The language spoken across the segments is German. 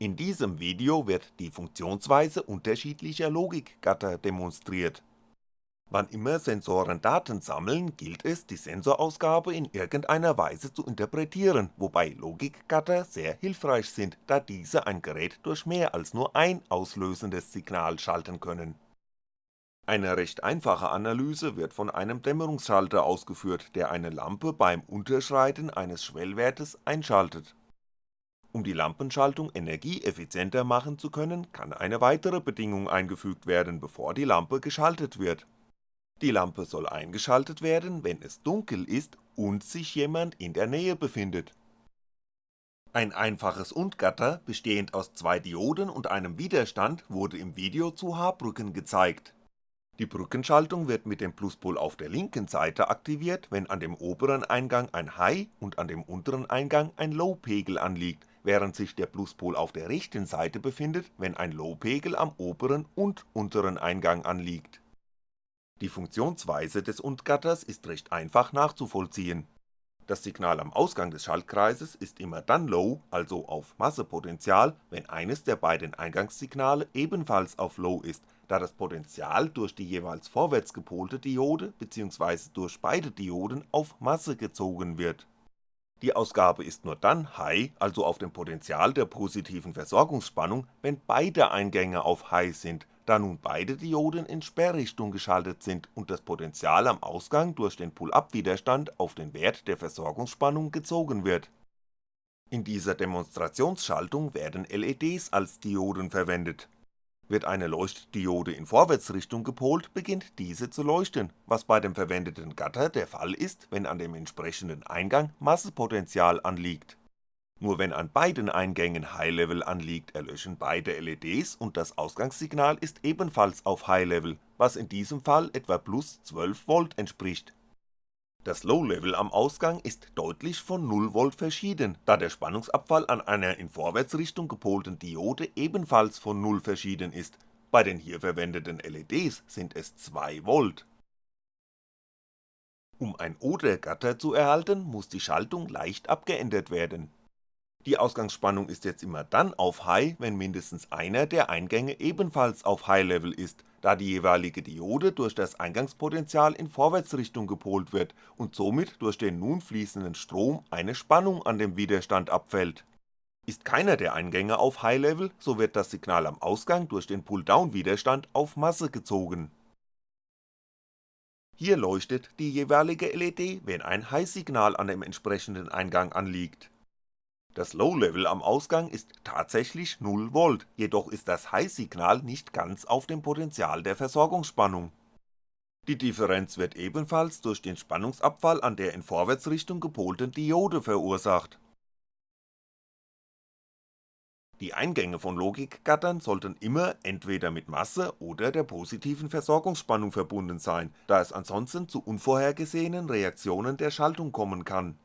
In diesem Video wird die Funktionsweise unterschiedlicher Logikgatter demonstriert. Wann immer Sensoren Daten sammeln, gilt es, die Sensorausgabe in irgendeiner Weise zu interpretieren, wobei Logikgatter sehr hilfreich sind, da diese ein Gerät durch mehr als nur ein auslösendes Signal schalten können. Eine recht einfache Analyse wird von einem Dämmerungsschalter ausgeführt, der eine Lampe beim Unterschreiten eines Schwellwertes einschaltet. Um die Lampenschaltung energieeffizienter machen zu können, kann eine weitere Bedingung eingefügt werden, bevor die Lampe geschaltet wird die Lampe soll eingeschaltet werden, wenn es dunkel ist und sich jemand in der Nähe befindet. Ein einfaches Und-Gatter, bestehend aus zwei Dioden und einem Widerstand, wurde im Video zu H-Brücken gezeigt. Die Brückenschaltung wird mit dem Pluspol auf der linken Seite aktiviert, wenn an dem oberen Eingang ein High und an dem unteren Eingang ein Low-Pegel anliegt, während sich der Pluspol auf der rechten Seite befindet, wenn ein Low-Pegel am oberen und unteren Eingang anliegt die Funktionsweise des Und-Gatters ist recht einfach nachzuvollziehen. Das Signal am Ausgang des Schaltkreises ist immer dann Low, also auf Massepotential, wenn eines der beiden Eingangssignale ebenfalls auf Low ist, da das Potential durch die jeweils vorwärts gepolte Diode bzw. durch beide Dioden auf Masse gezogen wird. Die Ausgabe ist nur dann High, also auf dem Potential der positiven Versorgungsspannung, wenn beide Eingänge auf High sind da nun beide Dioden in Sperrrichtung geschaltet sind und das Potential am Ausgang durch den Pull-up-Widerstand auf den Wert der Versorgungsspannung gezogen wird. In dieser Demonstrationsschaltung werden LEDs als Dioden verwendet. Wird eine Leuchtdiode in Vorwärtsrichtung gepolt, beginnt diese zu leuchten, was bei dem verwendeten Gatter der Fall ist, wenn an dem entsprechenden Eingang Massepotential anliegt nur wenn an beiden Eingängen High Level anliegt, erlöschen beide LEDs und das Ausgangssignal ist ebenfalls auf High Level, was in diesem Fall etwa plus 12V entspricht. Das Low Level am Ausgang ist deutlich von 0V verschieden, da der Spannungsabfall an einer in Vorwärtsrichtung gepolten Diode ebenfalls von 0 verschieden ist, bei den hier verwendeten LEDs sind es 2V. Um ein Oder-Gatter zu erhalten, muss die Schaltung leicht abgeändert werden die Ausgangsspannung ist jetzt immer dann auf High, wenn mindestens einer der Eingänge ebenfalls auf High Level ist, da die jeweilige Diode durch das Eingangspotential in Vorwärtsrichtung gepolt wird und somit durch den nun fließenden Strom eine Spannung an dem Widerstand abfällt. Ist keiner der Eingänge auf High Level, so wird das Signal am Ausgang durch den Pull-Down-Widerstand auf Masse gezogen. Hier leuchtet die jeweilige LED, wenn ein High-Signal an dem entsprechenden Eingang anliegt das Low-Level am Ausgang ist tatsächlich 0V, jedoch ist das High-Signal nicht ganz auf dem Potential der Versorgungsspannung. Die Differenz wird ebenfalls durch den Spannungsabfall an der in Vorwärtsrichtung gepolten Diode verursacht. Die Eingänge von Logikgattern sollten immer entweder mit Masse oder der positiven Versorgungsspannung verbunden sein, da es ansonsten zu unvorhergesehenen Reaktionen der Schaltung kommen kann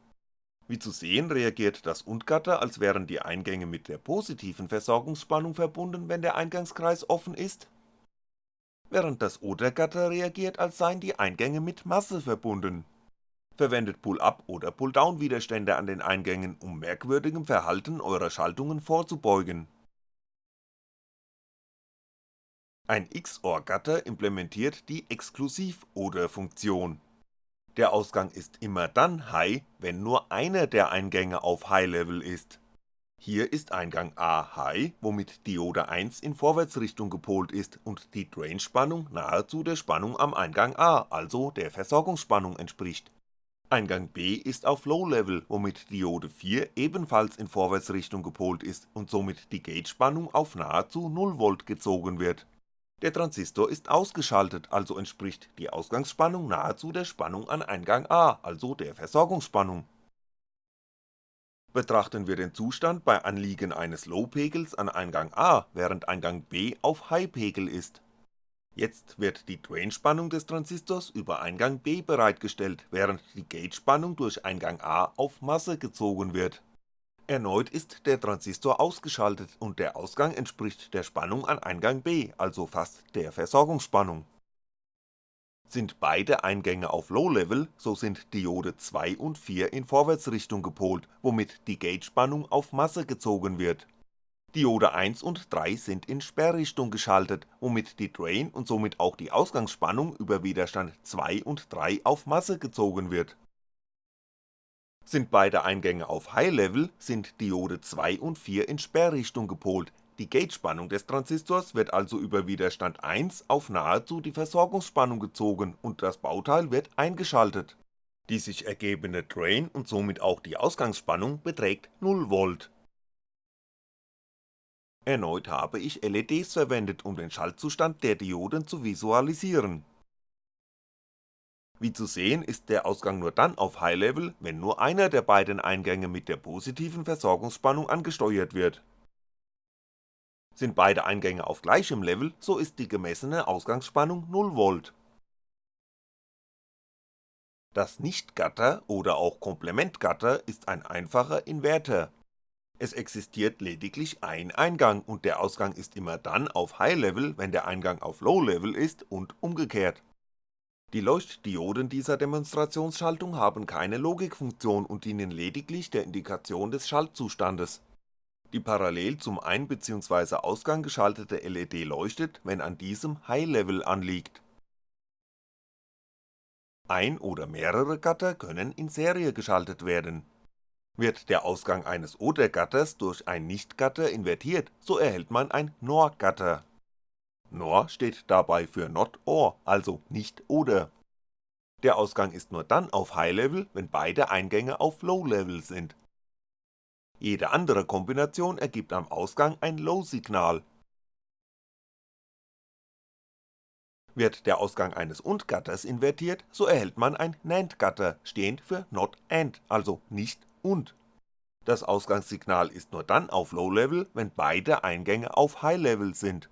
wie zu sehen reagiert das Und-Gatter, als wären die Eingänge mit der positiven Versorgungsspannung verbunden, wenn der Eingangskreis offen ist, während das Oder-Gatter reagiert, als seien die Eingänge mit Masse verbunden. Verwendet Pull-Up- oder Pull-Down-Widerstände an den Eingängen, um merkwürdigem Verhalten eurer Schaltungen vorzubeugen. Ein XOR-Gatter implementiert die Exklusiv-Oder-Funktion der Ausgang ist immer dann High, wenn nur einer der Eingänge auf High Level ist. Hier ist Eingang A High, womit Diode 1 in Vorwärtsrichtung gepolt ist und die Drain-Spannung nahezu der Spannung am Eingang A, also der Versorgungsspannung entspricht. Eingang B ist auf Low Level, womit Diode 4 ebenfalls in Vorwärtsrichtung gepolt ist und somit die Gate-Spannung auf nahezu 0V gezogen wird der Transistor ist ausgeschaltet, also entspricht die Ausgangsspannung nahezu der Spannung an Eingang A, also der Versorgungsspannung. Betrachten wir den Zustand bei Anliegen eines Low-Pegels an Eingang A, während Eingang B auf High-Pegel ist. Jetzt wird die Drain-Spannung des Transistors über Eingang B bereitgestellt, während die Gate-Spannung durch Eingang A auf Masse gezogen wird Erneut ist der Transistor ausgeschaltet und der Ausgang entspricht der Spannung an Eingang B, also fast der Versorgungsspannung. Sind beide Eingänge auf Low Level, so sind Diode 2 und 4 in Vorwärtsrichtung gepolt, womit die Gate-Spannung auf Masse gezogen wird. Diode 1 und 3 sind in Sperrrichtung geschaltet, womit die Drain und somit auch die Ausgangsspannung über Widerstand 2 und 3 auf Masse gezogen wird. Sind beide Eingänge auf High Level, sind Diode 2 und 4 in Sperrrichtung gepolt, die Gate-Spannung des Transistors wird also über Widerstand 1 auf nahezu die Versorgungsspannung gezogen und das Bauteil wird eingeschaltet. Die sich ergebende Drain und somit auch die Ausgangsspannung beträgt 0V. Erneut habe ich LEDs verwendet, um den Schaltzustand der Dioden zu visualisieren. Wie zu sehen ist der Ausgang nur dann auf High Level, wenn nur einer der beiden Eingänge mit der positiven Versorgungsspannung angesteuert wird. Sind beide Eingänge auf gleichem Level, so ist die gemessene Ausgangsspannung 0V. Das Nicht-Gatter oder auch Komplementgatter ist ein einfacher Inverter, es existiert lediglich ein Eingang und der Ausgang ist immer dann auf High Level, wenn der Eingang auf Low Level ist und umgekehrt. Die Leuchtdioden dieser Demonstrationsschaltung haben keine Logikfunktion und dienen lediglich der Indikation des Schaltzustandes. Die parallel zum Ein- bzw. Ausgang geschaltete LED leuchtet, wenn an diesem High Level anliegt. Ein oder mehrere Gatter können in Serie geschaltet werden wird der Ausgang eines Oder-Gatters durch ein Nicht-Gatter invertiert, so erhält man ein NOR-Gatter. NOR steht dabei für Not OR, also nicht oder. Der Ausgang ist nur dann auf High Level, wenn beide Eingänge auf Low Level sind. Jede andere Kombination ergibt am Ausgang ein Low-Signal. Wird der Ausgang eines Und-Gatters invertiert, so erhält man ein NAND-Gatter, stehend für Not AND, also nicht und. Das Ausgangssignal ist nur dann auf Low Level, wenn beide Eingänge auf High Level sind.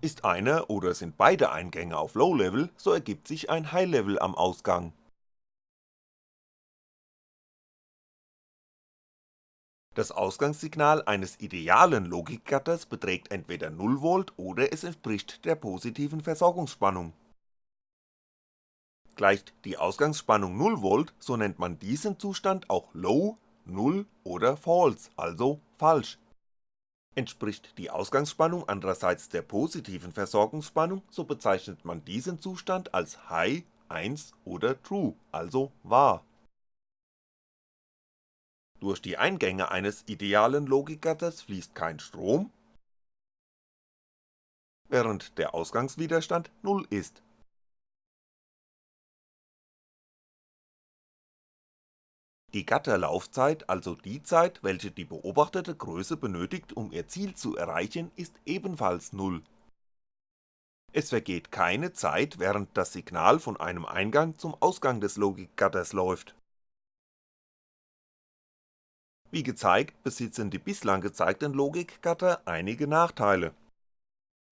Ist einer oder sind beide Eingänge auf Low Level, so ergibt sich ein High Level am Ausgang. Das Ausgangssignal eines idealen Logikgatters beträgt entweder 0V oder es entspricht der positiven Versorgungsspannung Gleicht die Ausgangsspannung 0V, so nennt man diesen Zustand auch Low, Null oder False, also falsch. Entspricht die Ausgangsspannung andererseits der positiven Versorgungsspannung, so bezeichnet man diesen Zustand als High, 1 oder True, also wahr. Durch die Eingänge eines idealen Logikgatters fließt kein Strom, während der Ausgangswiderstand 0 ist Die Gatterlaufzeit, also die Zeit, welche die beobachtete Größe benötigt, um ihr Ziel zu erreichen, ist ebenfalls Null. Es vergeht keine Zeit, während das Signal von einem Eingang zum Ausgang des Logikgatters läuft. Wie gezeigt, besitzen die bislang gezeigten Logikgatter einige Nachteile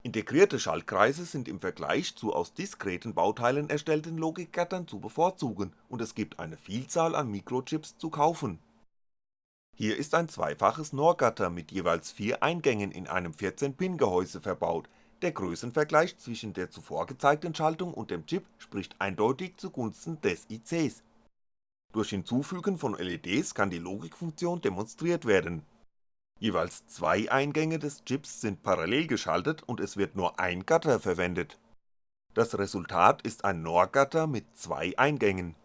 Integrierte Schaltkreise sind im Vergleich zu aus diskreten Bauteilen erstellten Logikgattern zu bevorzugen und es gibt eine Vielzahl an Mikrochips zu kaufen. Hier ist ein zweifaches NOR-Gatter mit jeweils vier Eingängen in einem 14-Pin-Gehäuse verbaut, der Größenvergleich zwischen der zuvor gezeigten Schaltung und dem Chip spricht eindeutig zugunsten des ICs. Durch Hinzufügen von LEDs kann die Logikfunktion demonstriert werden Jeweils zwei Eingänge des Chips sind parallel geschaltet und es wird nur ein Gatter verwendet. Das Resultat ist ein NOR-Gatter mit zwei Eingängen.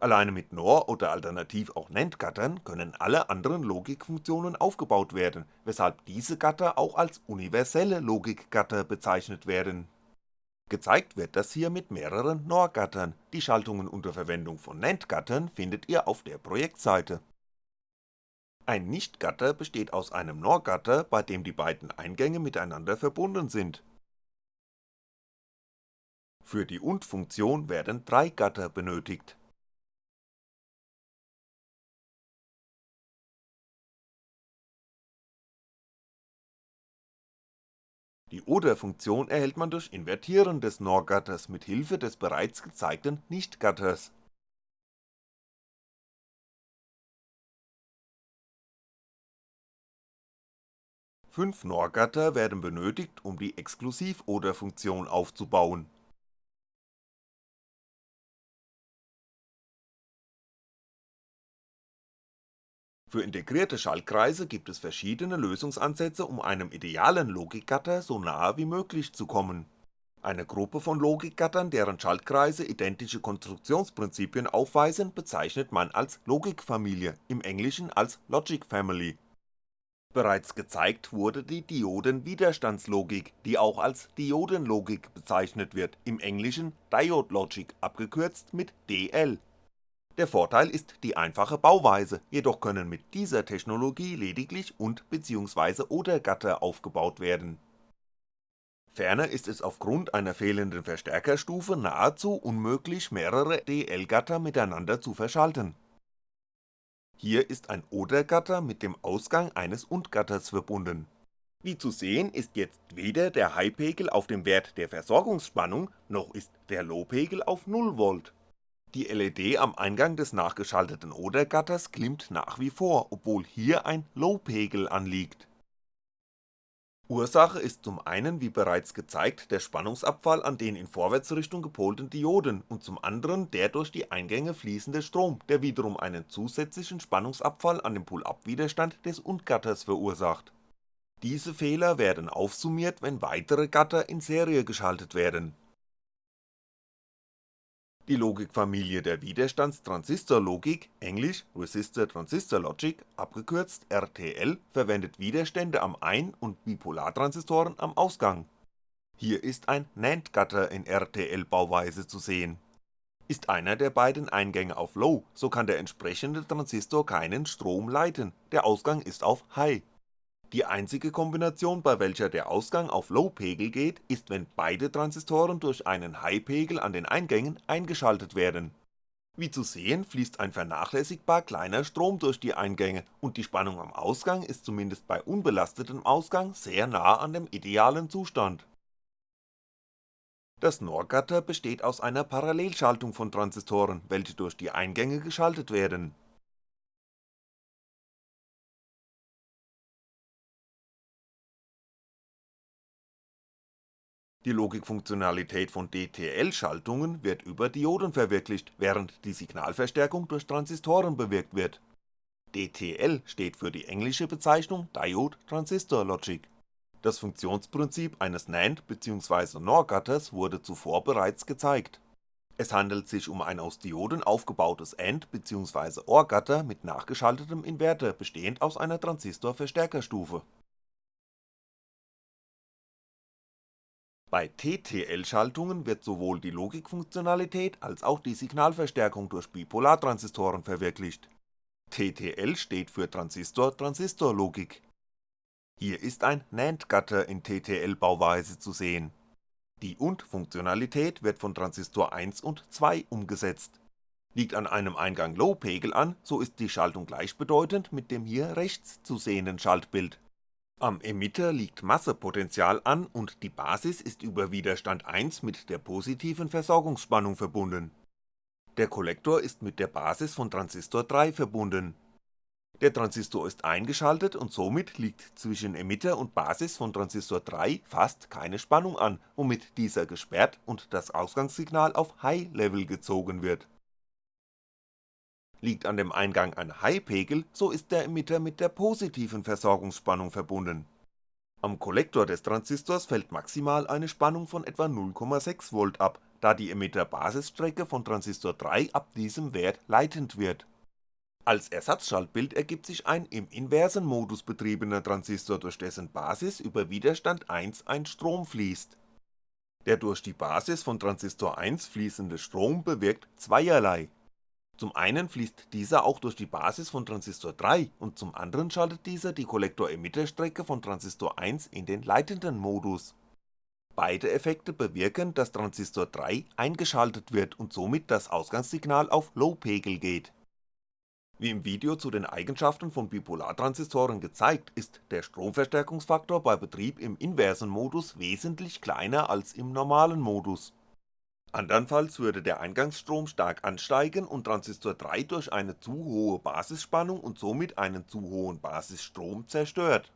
Alleine mit NOR oder alternativ auch NAND-Gattern können alle anderen Logikfunktionen aufgebaut werden, weshalb diese Gatter auch als universelle Logikgatter bezeichnet werden. Gezeigt wird das hier mit mehreren NOR-Gattern, die Schaltungen unter Verwendung von NAND-Gattern findet ihr auf der Projektseite ein Nichtgatter besteht aus einem NOR-Gatter, bei dem die beiden Eingänge miteinander verbunden sind. Für die Und-Funktion werden drei Gatter benötigt. Die Oder-Funktion erhält man durch Invertieren des NOR-Gatters mit Hilfe des bereits gezeigten Nicht-Gatters 5 NOR-Gatter werden benötigt, um die Exklusiv-Oder-Funktion aufzubauen. Für integrierte Schaltkreise gibt es verschiedene Lösungsansätze um einem idealen Logikgatter so nahe wie möglich zu kommen. Eine Gruppe von Logikgattern, deren Schaltkreise identische Konstruktionsprinzipien aufweisen, bezeichnet man als Logikfamilie, im Englischen als Logic Family. Bereits gezeigt wurde die Diodenwiderstandslogik, die auch als Diodenlogik bezeichnet wird, im Englischen Diode Logic, abgekürzt mit DL der Vorteil ist die einfache Bauweise, jedoch können mit dieser Technologie lediglich und bzw. oder Gatter aufgebaut werden. Ferner ist es aufgrund einer fehlenden Verstärkerstufe nahezu unmöglich mehrere DL-Gatter miteinander zu verschalten. Hier ist ein Oder-Gatter mit dem Ausgang eines Und-Gatters verbunden. Wie zu sehen ist jetzt weder der High-Pegel auf dem Wert der Versorgungsspannung, noch ist der Low-Pegel auf 0V die LED am Eingang des nachgeschalteten Oder-Gatters glimmt nach wie vor, obwohl hier ein Low-Pegel anliegt. Ursache ist zum einen wie bereits gezeigt der Spannungsabfall an den in Vorwärtsrichtung gepolten Dioden und zum anderen der durch die Eingänge fließende Strom, der wiederum einen zusätzlichen Spannungsabfall an dem Pull-up-Widerstand des Und-Gatters verursacht. Diese Fehler werden aufsummiert, wenn weitere Gatter in Serie geschaltet werden die Logikfamilie der Widerstandstransistorlogik, englisch Resistor-Transistor Logic, abgekürzt RTL, verwendet Widerstände am Ein und Bipolartransistoren am Ausgang. Hier ist ein NAND-Gatter in RTL-Bauweise zu sehen. Ist einer der beiden Eingänge auf Low, so kann der entsprechende Transistor keinen Strom leiten, der Ausgang ist auf High die einzige Kombination, bei welcher der Ausgang auf Low-Pegel geht, ist wenn beide Transistoren durch einen High-Pegel an den Eingängen eingeschaltet werden. Wie zu sehen fließt ein vernachlässigbar kleiner Strom durch die Eingänge und die Spannung am Ausgang ist zumindest bei unbelastetem Ausgang sehr nah an dem idealen Zustand. Das NOR-Gatter besteht aus einer Parallelschaltung von Transistoren, welche durch die Eingänge geschaltet werden Die Logikfunktionalität von DTL-Schaltungen wird über Dioden verwirklicht, während die Signalverstärkung durch Transistoren bewirkt wird. DTL steht für die englische Bezeichnung Diode Transistor Logic. Das Funktionsprinzip eines NAND bzw. NOR-Gatters wurde zuvor bereits gezeigt. Es handelt sich um ein aus Dioden aufgebautes AND bzw. OR-Gatter mit nachgeschaltetem Inverter, bestehend aus einer Transistorverstärkerstufe Bei TTL-Schaltungen wird sowohl die Logikfunktionalität als auch die Signalverstärkung durch Bipolartransistoren verwirklicht. TTL steht für Transistor-Transistor-Logik. Hier ist ein NAND-Gatter in TTL-Bauweise zu sehen. Die Und-Funktionalität wird von Transistor 1 und 2 umgesetzt. Liegt an einem Eingang Low-Pegel an, so ist die Schaltung gleichbedeutend mit dem hier rechts zu sehenden Schaltbild am Emitter liegt Massepotential an und die Basis ist über Widerstand 1 mit der positiven Versorgungsspannung verbunden. Der Kollektor ist mit der Basis von Transistor 3 verbunden. Der Transistor ist eingeschaltet und somit liegt zwischen Emitter und Basis von Transistor 3 fast keine Spannung an, womit dieser gesperrt und das Ausgangssignal auf High Level gezogen wird Liegt an dem Eingang ein High-Pegel, so ist der Emitter mit der positiven Versorgungsspannung verbunden. Am Kollektor des Transistors fällt maximal eine Spannung von etwa 0,6V ab, da die Emitter-Basisstrecke von Transistor 3 ab diesem Wert leitend wird. Als Ersatzschaltbild ergibt sich ein im inversen Modus betriebener Transistor, durch dessen Basis über Widerstand 1 ein Strom fließt. Der durch die Basis von Transistor 1 fließende Strom bewirkt zweierlei zum einen fließt dieser auch durch die Basis von Transistor 3 und zum anderen schaltet dieser die Kollektor-Emitter-Strecke von Transistor 1 in den leitenden Modus. Beide Effekte bewirken, dass Transistor 3 eingeschaltet wird und somit das Ausgangssignal auf Low-Pegel geht. Wie im Video zu den Eigenschaften von Bipolartransistoren gezeigt, ist der Stromverstärkungsfaktor bei Betrieb im inversen Modus wesentlich kleiner als im normalen Modus Andernfalls würde der Eingangsstrom stark ansteigen und Transistor 3 durch eine zu hohe Basisspannung und somit einen zu hohen Basisstrom zerstört.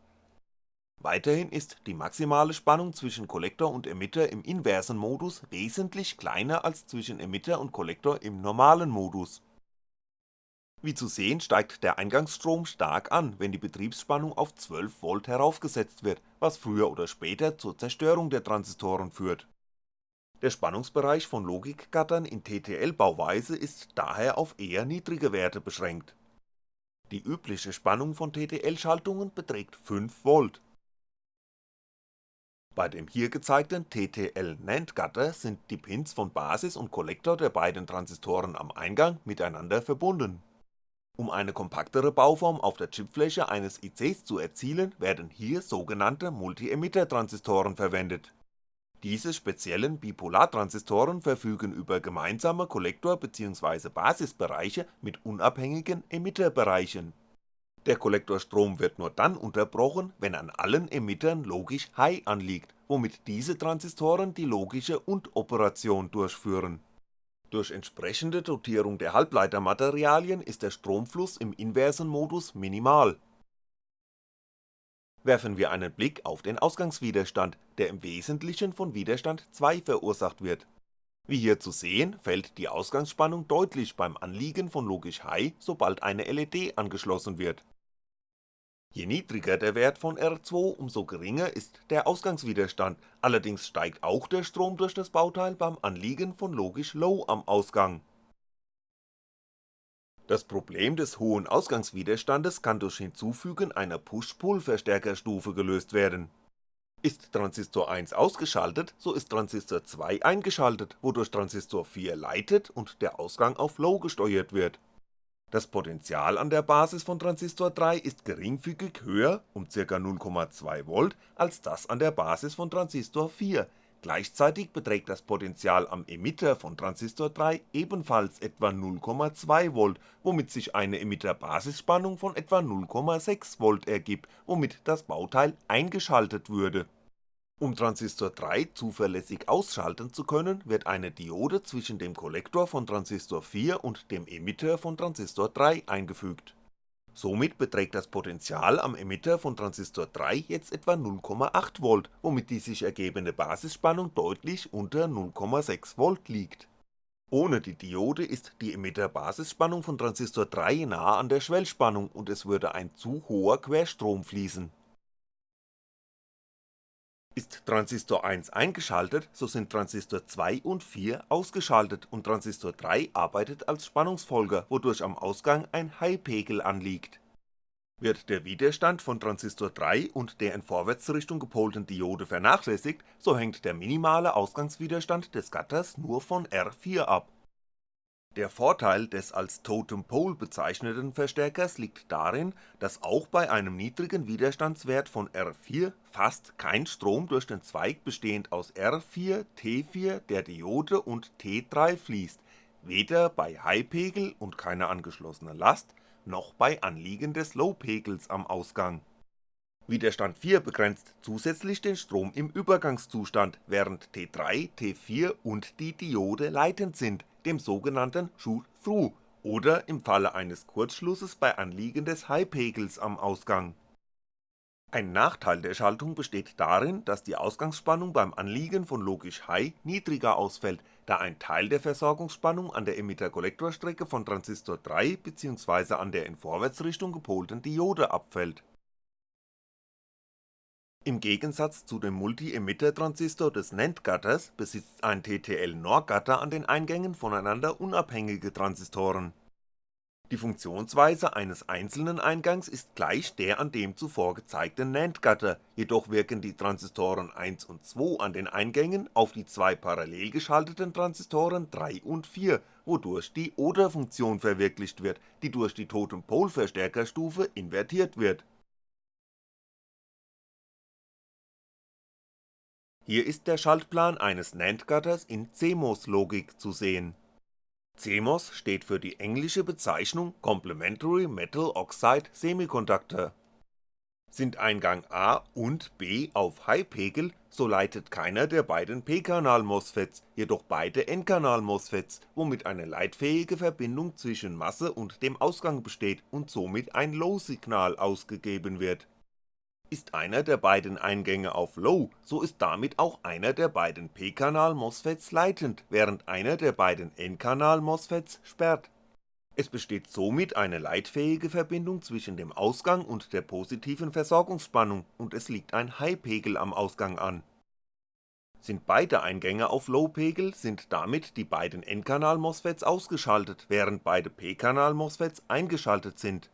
Weiterhin ist die maximale Spannung zwischen Kollektor und Emitter im inversen Modus wesentlich kleiner als zwischen Emitter und Kollektor im normalen Modus Wie zu sehen steigt der Eingangsstrom stark an, wenn die Betriebsspannung auf 12V heraufgesetzt wird, was früher oder später zur Zerstörung der Transistoren führt. Der Spannungsbereich von Logikgattern in TTL-Bauweise ist daher auf eher niedrige Werte beschränkt. Die übliche Spannung von TTL-Schaltungen beträgt 5V. Bei dem hier gezeigten TTL-NAND-Gatter sind die Pins von Basis und Kollektor der beiden Transistoren am Eingang miteinander verbunden um eine kompaktere Bauform auf der Chipfläche eines ICs zu erzielen, werden hier sogenannte Multi-Emitter-Transistoren verwendet. Diese speziellen Bipolartransistoren verfügen über gemeinsame Kollektor bzw. Basisbereiche mit unabhängigen Emitterbereichen. Der Kollektorstrom wird nur dann unterbrochen, wenn an allen Emittern logisch High anliegt, womit diese Transistoren die logische Und-Operation durchführen durch entsprechende Dotierung der Halbleitermaterialien ist der Stromfluss im inversen Modus minimal. Werfen wir einen Blick auf den Ausgangswiderstand, der im Wesentlichen von Widerstand 2 verursacht wird. Wie hier zu sehen, fällt die Ausgangsspannung deutlich beim Anliegen von Logisch High, sobald eine LED angeschlossen wird Je niedriger der Wert von R2, umso geringer ist der Ausgangswiderstand, allerdings steigt auch der Strom durch das Bauteil beim Anliegen von logisch Low am Ausgang. Das Problem des hohen Ausgangswiderstandes kann durch Hinzufügen einer Push-Pull-Verstärkerstufe gelöst werden. Ist Transistor 1 ausgeschaltet, so ist Transistor 2 eingeschaltet, wodurch Transistor 4 leitet und der Ausgang auf Low gesteuert wird das Potential an der Basis von Transistor 3 ist geringfügig höher (um ca. 0,2V) als das an der Basis von Transistor 4, gleichzeitig beträgt das Potential am Emitter von Transistor 3 ebenfalls etwa 0,2V, womit sich eine Emitter-Basisspannung von etwa 0,6V ergibt, womit das Bauteil eingeschaltet würde um Transistor 3 zuverlässig ausschalten zu können, wird eine Diode zwischen dem Kollektor von Transistor 4 und dem Emitter von Transistor 3 eingefügt. Somit beträgt das Potential am Emitter von Transistor 3 jetzt etwa 0,8V, womit die sich ergebende Basisspannung deutlich unter 0,6V liegt. Ohne die Diode ist die Emitter-Basisspannung von Transistor 3 nahe an der Schwellspannung und es würde ein zu hoher Querstrom fließen ist Transistor 1 eingeschaltet, so sind Transistor 2 und 4 ausgeschaltet und Transistor 3 arbeitet als Spannungsfolger, wodurch am Ausgang ein High-Pegel anliegt. Wird der Widerstand von Transistor 3 und der in Vorwärtsrichtung gepolten Diode vernachlässigt, so hängt der minimale Ausgangswiderstand des Gatters nur von R4 ab der Vorteil des als Totem Pole bezeichneten Verstärkers liegt darin, dass auch bei einem niedrigen Widerstandswert von R4 fast kein Strom durch den Zweig bestehend aus R4, T4, der Diode und T3 fließt, weder bei High-Pegel und keiner angeschlossenen Last, noch bei Anliegen des Low-Pegels am Ausgang. Widerstand 4 begrenzt zusätzlich den Strom im Übergangszustand, während T3, T4 und die Diode leitend sind dem sogenannten Shoot-Through oder im Falle eines Kurzschlusses bei Anliegen des High-Pegels am Ausgang. Ein Nachteil der Schaltung besteht darin, dass die Ausgangsspannung beim Anliegen von logisch High niedriger ausfällt, da ein Teil der Versorgungsspannung an der Emitter-Kollektorstrecke von Transistor 3 bzw. an der in Vorwärtsrichtung gepolten Diode abfällt im Gegensatz zu dem Multi-Emitter-Transistor des NAND-Gatters besitzt ein TTL-NOR-Gatter an den Eingängen voneinander unabhängige Transistoren. Die Funktionsweise eines einzelnen Eingangs ist gleich der an dem zuvor gezeigten NAND-Gatter, jedoch wirken die Transistoren 1 und 2 an den Eingängen auf die zwei parallel geschalteten Transistoren 3 und 4, wodurch die Oder-Funktion verwirklicht wird, die durch die Totem-Pole-Verstärkerstufe invertiert wird Hier ist der Schaltplan eines NAND-Gatters in CMOS-Logik zu sehen. CMOS steht für die englische Bezeichnung Complementary Metal Oxide Semiconductor. Sind Eingang A und B auf High-Pegel, so leitet keiner der beiden P-Kanal-MOSFETs, jedoch beide N-Kanal-MOSFETs, womit eine leitfähige Verbindung zwischen Masse und dem Ausgang besteht und somit ein Low-Signal ausgegeben wird ist einer der beiden Eingänge auf Low, so ist damit auch einer der beiden P-Kanal-MOSFETs leitend, während einer der beiden N-Kanal-MOSFETs sperrt. Es besteht somit eine leitfähige Verbindung zwischen dem Ausgang und der positiven Versorgungsspannung und es liegt ein High-Pegel am Ausgang an. Sind beide Eingänge auf Low-Pegel, sind damit die beiden N-Kanal-MOSFETs ausgeschaltet, während beide P-Kanal-MOSFETs eingeschaltet sind.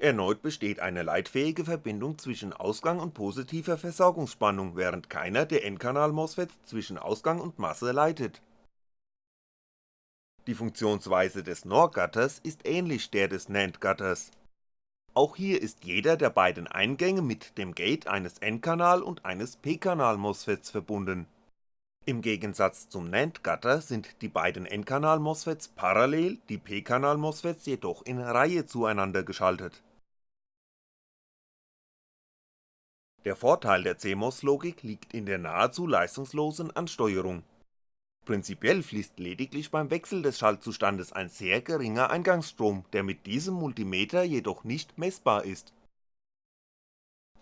Erneut besteht eine leitfähige Verbindung zwischen Ausgang und positiver Versorgungsspannung, während keiner der N-Kanal-MOSFETs zwischen Ausgang und Masse leitet die Funktionsweise des NOR-Gatters ist ähnlich der des NAND-Gatters. Auch hier ist jeder der beiden Eingänge mit dem Gate eines N-Kanal und eines P-Kanal-MOSFETs verbunden. Im Gegensatz zum NAND-Gatter sind die beiden N-Kanal-MOSFETs parallel, die P-Kanal-MOSFETs jedoch in Reihe zueinander geschaltet. Der Vorteil der CMOS-Logik liegt in der nahezu leistungslosen Ansteuerung Prinzipiell fließt lediglich beim Wechsel des Schaltzustandes ein sehr geringer Eingangsstrom, der mit diesem Multimeter jedoch nicht messbar ist.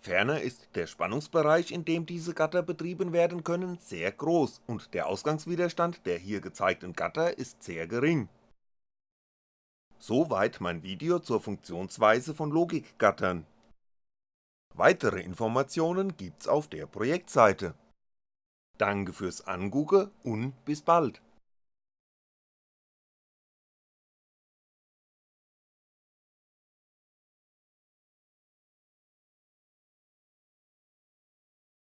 Ferner ist der Spannungsbereich, in dem diese Gatter betrieben werden können, sehr groß und der Ausgangswiderstand der hier gezeigten Gatter ist sehr gering. Soweit mein Video zur Funktionsweise von Logikgattern. Weitere Informationen gibt's auf der Projektseite. Danke fürs Angucken und bis bald